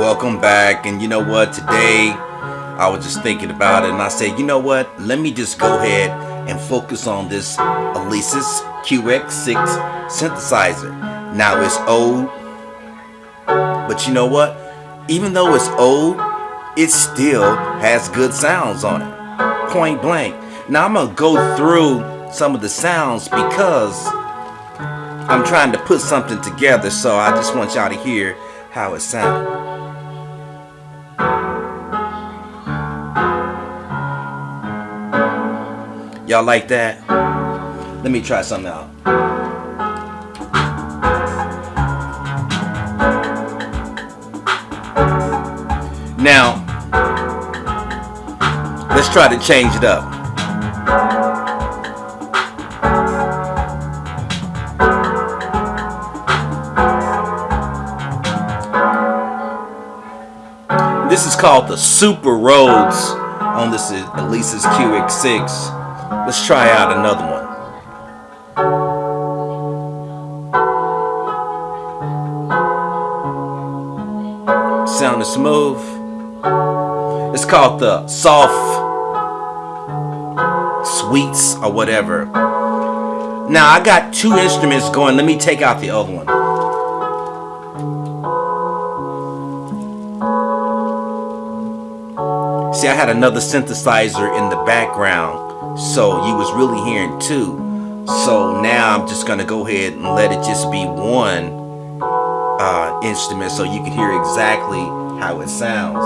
welcome back. And you know what? Today I was just thinking about it and I said you know what? Let me just go ahead and focus on this Alesis QX6 synthesizer. Now it's old but you know what? Even though it's old it still has good sounds on it. Point blank. Now I'm gonna go through some of the sounds because I'm trying to put something together so I just want y'all to hear how it sounds Y'all like that? Let me try something out. Now, let's try to change it up. This is called the Super Rhodes on this Alesis QX6. Let's try out another one. Sound is smooth. It's called the soft sweets or whatever. Now I got two instruments going. Let me take out the other one. See, I had another synthesizer in the background so you was really hearing two. So now I'm just gonna go ahead and let it just be one uh, instrument so you can hear exactly how it sounds.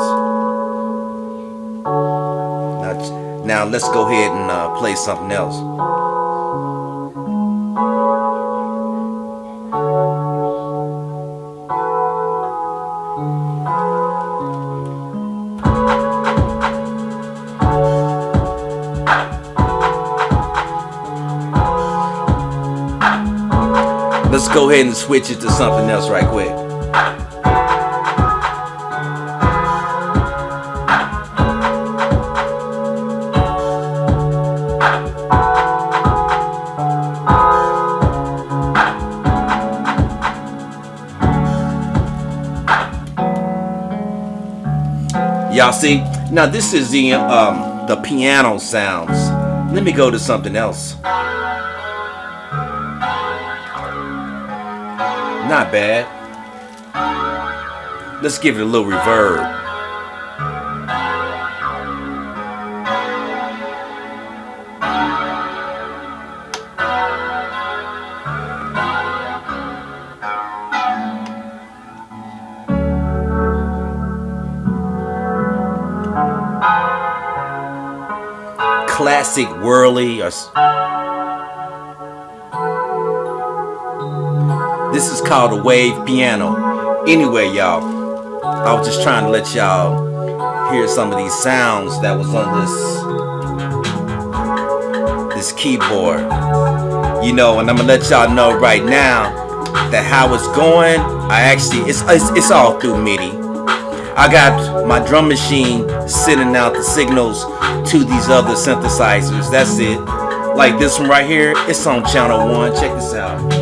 Now, now let's go ahead and uh, play something else Let's go ahead and switch it to something else right quick. Y'all see? Now this is the um, the piano sounds. Let me go to something else. Not bad. Let's give it a little reverb. Classic Wurly or This is called a wave piano. Anyway, y'all, I was just trying to let y'all hear some of these sounds that was on this this keyboard. You know, and I'm gonna let y'all know right now that how it's going. I actually, it's, it's, it's all through MIDI. I got my drum machine sending out the signals to these other synthesizers. That's it. Like this one right here, it's on channel one. Check this out.